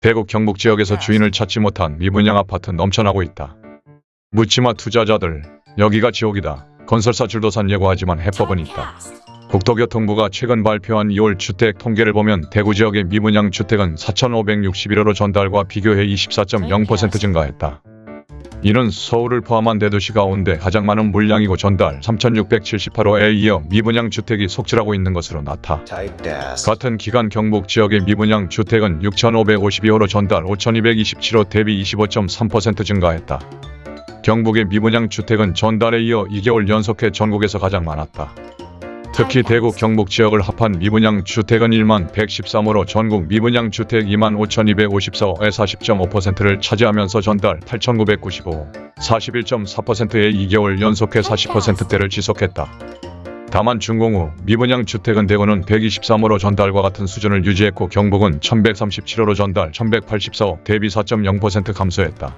대구 경북 지역에서 주인을 찾지 못한 미분양 아파트 넘쳐나고 있다. 묻지마 투자자들 여기가 지옥이다. 건설사 줄도산 예고하지만 해법은 있다. 국토교통부가 최근 발표한 2월 주택 통계를 보면 대구 지역의 미분양 주택은 4,561호로 전달과 비교해 24.0% 증가했다. 이는 서울을 포함한 대도시 가운데 가장 많은 물량이고 전달 3,678호에 이어 미분양 주택이 속출하고 있는 것으로 나타. 같은 기간 경북 지역의 미분양 주택은 6,552호로 전달 5,227호 대비 25.3% 증가했다. 경북의 미분양 주택은 전달에 이어 2개월 연속해 전국에서 가장 많았다. 특히 대구 경북 지역을 합한 미분양 주택은 1만 113호로 전국 미분양 주택 2만 5,254호의 40.5%를 차지하면서 전달 8,995호, 41.4%의 2개월 연속해 40%대를 지속했다. 다만 준공 후 미분양 주택은 대구는 123호로 전달과 같은 수준을 유지했고 경북은 1137호로 전달 1184호 대비 4.0% 감소했다.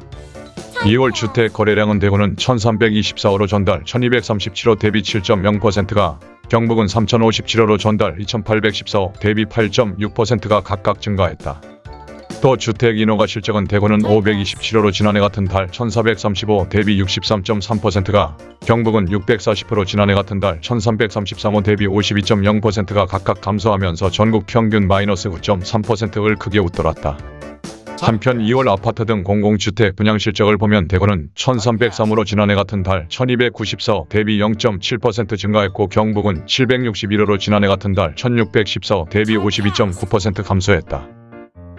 2월 주택 거래량은 대구는 1324호로 전달 1237호 대비 7.0%가 경북은 3057호로 전달 2814호 대비 8.6%가 각각 증가했다. 또 주택 인허가 실적은 대구는 527호로 지난해 같은 달 1435 대비 63.3%가 경북은 640호로 지난해 같은 달 1333호 대비 52.0%가 각각 감소하면서 전국 평균 마이너스 9.3%를 크게 웃돌았다. 한편 2월 아파트 등 공공주택 분양 실적을 보면 대구는 1303으로 지난해 같은 달 1294 대비 0.7% 증가했고 경북은 761호로 지난해 같은 달 1614 대비 52.9% 감소했다.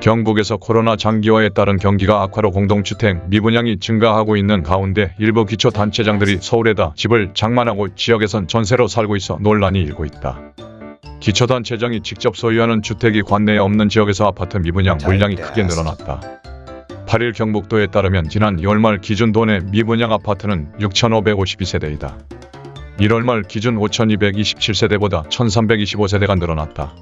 경북에서 코로나 장기화에 따른 경기가 악화로 공동주택 미분양이 증가하고 있는 가운데 일부 기초단체장들이 서울에다 집을 장만하고 지역에선 전세로 살고 있어 논란이 일고 있다. 기초단체장이 직접 소유하는 주택이 관내에 없는 지역에서 아파트 미분양 물량이 크게 늘어났다. 8일 경북도에 따르면 지난 2월 말 기준 도내 미분양 아파트는 6,552세대이다. 1월 말 기준 5,227세대보다 1,325세대가 늘어났다.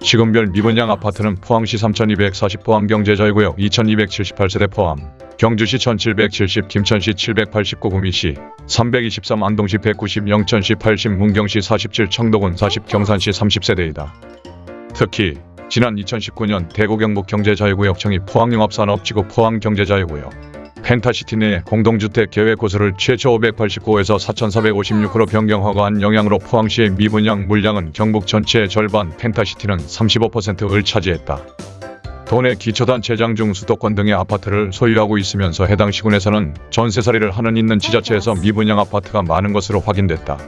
시군별 미분양 아파트는 포항시 3,240 포항경제자유구역 2,278세대 포함, 경주시 1,770, 김천시 789, 구미시 323, 안동시 190, 영천시 80, 문경시 47, 청도군 40, 경산시 30세대이다. 특히 지난 2019년 대구 경북 경제자유구역청이 포항융합산업지구 포항경제자유구역 펜타시티 내 공동주택 계획 고수를 최초 589에서 4,456호로 변경 허가한 영향으로 포항시의 미분양 물량은 경북 전체의 절반 펜타시티는 35%를 차지했다. 도내 기초단체장 중 수도권 등의 아파트를 소유하고 있으면서 해당 시군에서는 전세살이를 하는 있는 지자체에서 미분양 아파트가 많은 것으로 확인됐다.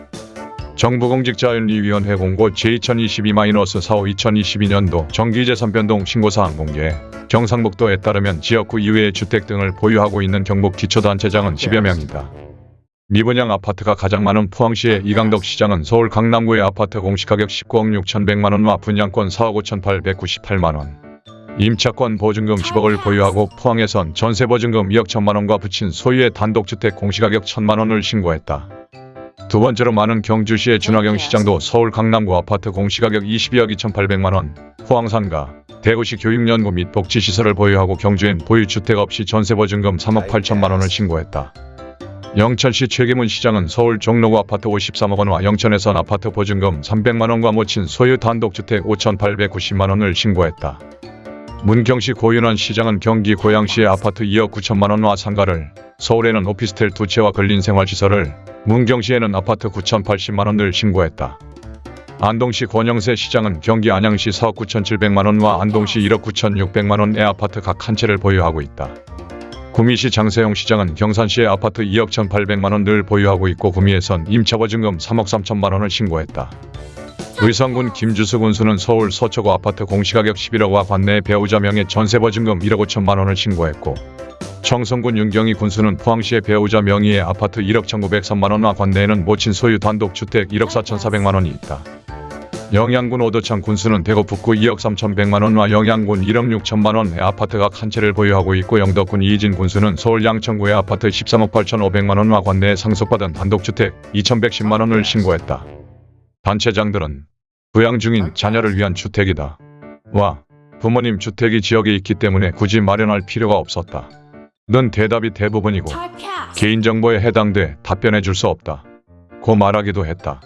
정부공직자윤리위원회 공고 제2022-45 2022년도 정기재산 변동 신고사항 공개 경상북도에 따르면 지역구 이외의 주택 등을 보유하고 있는 경북 기초단체장은 10여 명이다. 미분양 아파트가 가장 많은 포항시의 이강덕 시장은 서울 강남구의 아파트 공시가격 19억 6,100만원과 분양권 4억 5,898만원. 임차권 보증금 10억을 보유하고 포항에선 전세 보증금 2억 1천만원과 붙인 소유의 단독주택 공시가격 1천만원을 신고했다. 두 번째로 많은 경주시의 준하경 시장도 서울 강남구 아파트 공시가격 22억 2,800만원, 포항산가, 대구시 교육연구 및 복지시설을 보유하고 경주엔 보유주택 없이 전세보증금 3억 8천만원을 신고했다. 영천시 최기문 시장은 서울 종로구 아파트 53억 원과 영천에선 아파트 보증금 300만원과 모친 소유 단독주택 5,890만원을 신고했다. 문경시 고윤환 시장은 경기 고양시의 아파트 2억 9천만원과 상가를, 서울에는 오피스텔 두 채와 근린생활시설을, 문경시에는 아파트 9,080만원을 신고했다. 안동시 권영세 시장은 경기 안양시 4억 9,700만원과 안동시 1억 9,600만원의 아파트 각 한 채를 보유하고 있다. 구미시 장세용 시장은 경산시의 아파트 2억 1,800만원을 보유하고 있고 구미에선 임차보증금 3억 3천만원을 신고했다. 의성군 김주수 군수는 서울 서초구 아파트 공시가격 11억과 관내의 배우자 명의 전세 보증금 1억 5천만 원을 신고했고 청송군 윤경희 군수는 포항시의 배우자 명의의 아파트 1억 1,903만 원과 관내에는 모친 소유 단독주택 1억 4,400만 원이 있다. 영양군 오도창 군수는 대구 북구 2억 3,100만 원과 영양군 1억 6천만 원의 아파트 각 한 채를 보유하고 있고 영덕군 이희진 군수는 서울 양천구의 아파트 13억 8,500만 원과 관내에 상속받은 단독주택 2,110만 원을 신고했다. 단체장들은 부양 중인 자녀를 위한 주택이다. 와, 부모님 주택이 지역에 있기 때문에 굳이 마련할 필요가 없었다. 는 대답이 대부분이고 개인정보에 해당돼 답변해 줄 수 없다. 고 말하기도 했다.